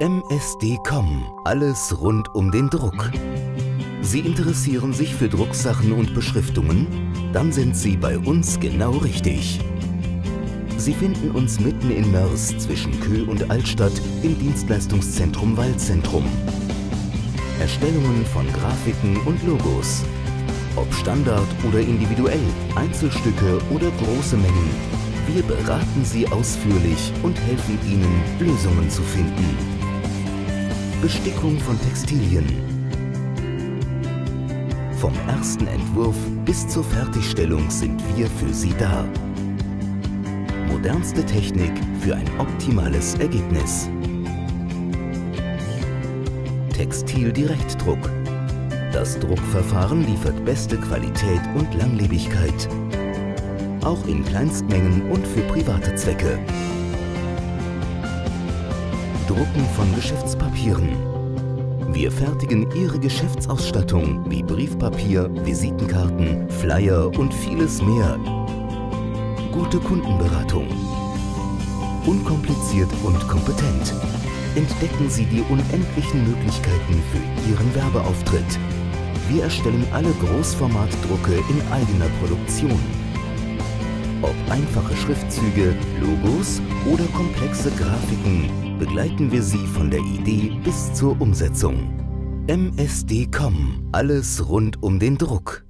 MSD.com. Alles rund um den Druck. Sie interessieren sich für Drucksachen und Beschriftungen? Dann sind Sie bei uns genau richtig. Sie finden uns mitten in Mörs zwischen Kö und Altstadt im Dienstleistungszentrum Waldzentrum. Erstellungen von Grafiken und Logos. Ob Standard oder individuell, Einzelstücke oder große Mengen. Wir beraten Sie ausführlich und helfen Ihnen, Lösungen zu finden. Bestickung von Textilien. Vom ersten Entwurf bis zur Fertigstellung sind wir für Sie da. Modernste Technik für ein optimales Ergebnis. Textildirektdruck. Das Druckverfahren liefert beste Qualität und Langlebigkeit. Auch in Kleinstmengen und für private Zwecke. Drucken von Geschäftspapieren. Wir fertigen Ihre Geschäftsausstattung wie Briefpapier, Visitenkarten, Flyer und vieles mehr. Gute Kundenberatung. Unkompliziert und kompetent. Entdecken Sie die unendlichen Möglichkeiten für Ihren Werbeauftritt. Wir erstellen alle Großformatdrucke in eigener Produktion. Ob einfache Schriftzüge, Logos oder komplexe Grafiken, begleiten wir Sie von der Idee bis zur Umsetzung. MSD.com. Alles rund um den Druck.